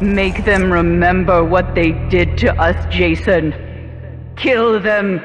Make them remember what they did to us, Jason. Kill them.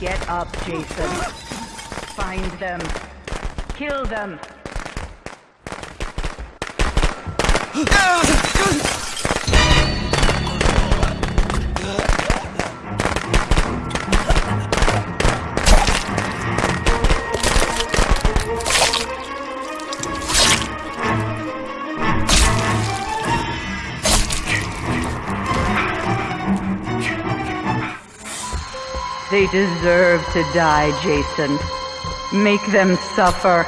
Get up, Jason. Find them. Kill them. Ah! They deserve to die, Jason. Make them suffer.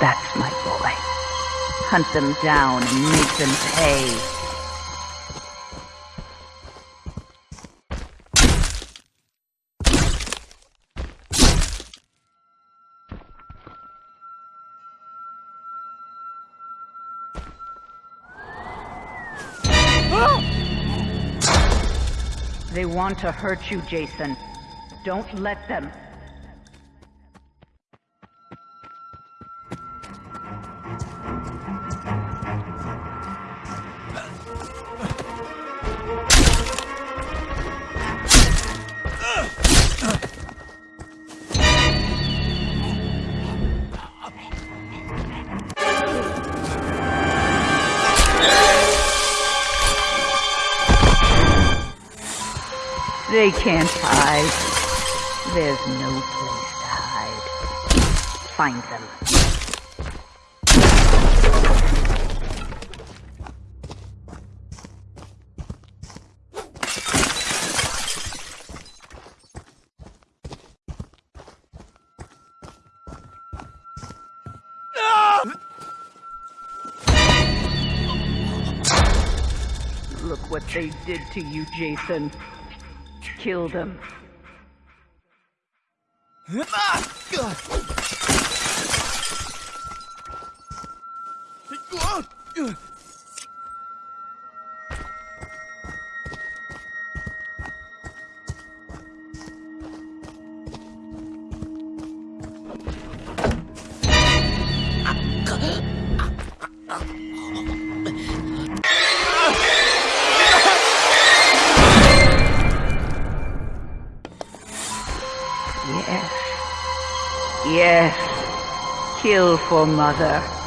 That's my boy. Hunt them down and make them pay. They want to hurt you, Jason. Don't let them. They can't hide. There's no place to hide. Find them. Look what they did to you, Jason. Kill them. Ah, Kill for mother.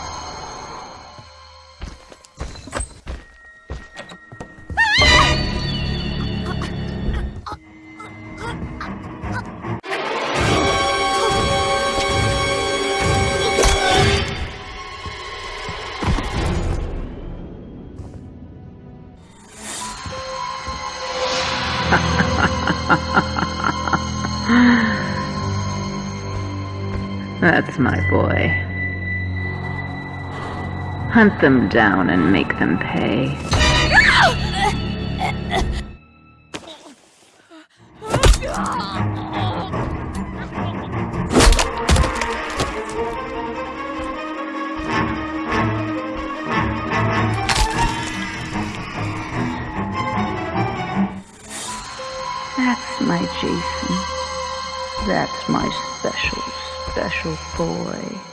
Yes, my boy. Hunt them down and make them pay. That's my Jason. That's my special, special boy.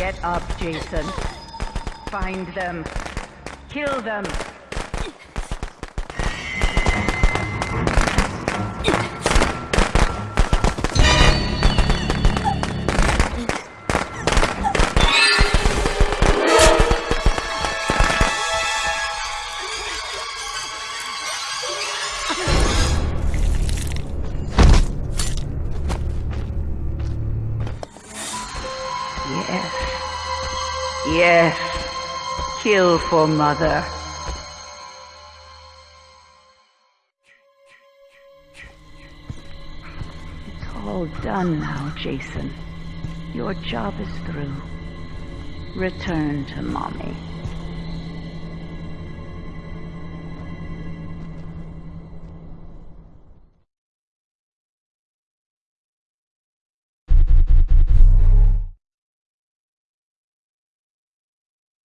Get up, Jason. Find them. Kill them. Yes. Kill for mother. It's all done now, Jason. Your job is through. Return to mommy.